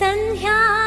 三条。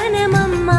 సహనమమ్మా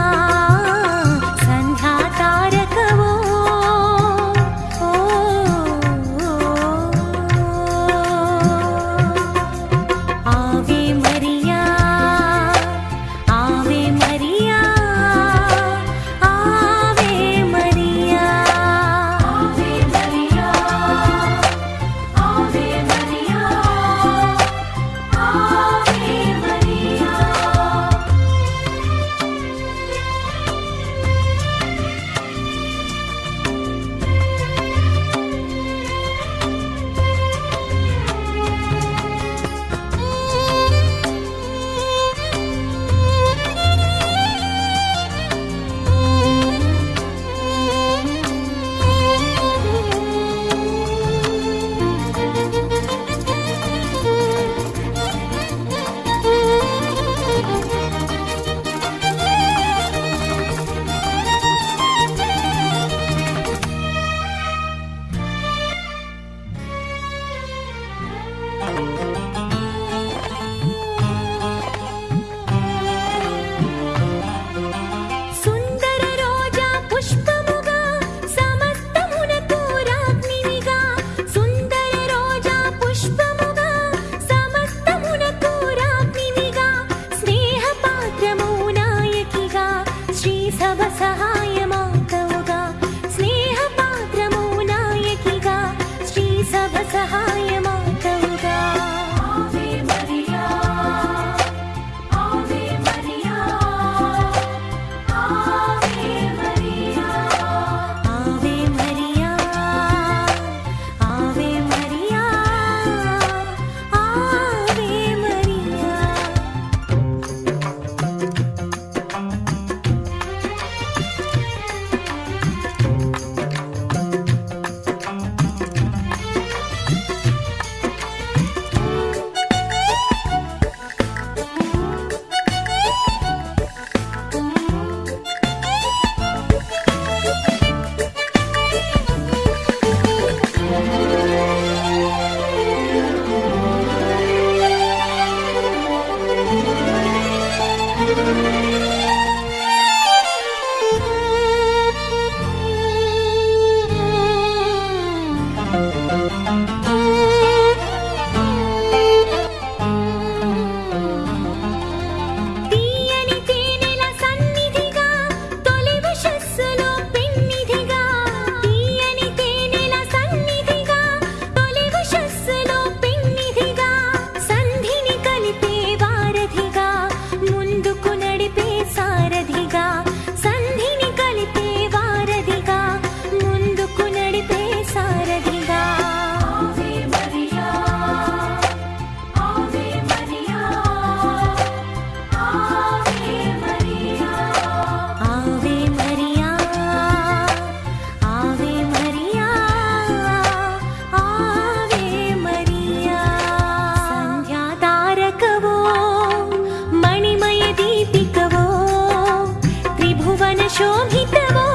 ಕವಿತವೋ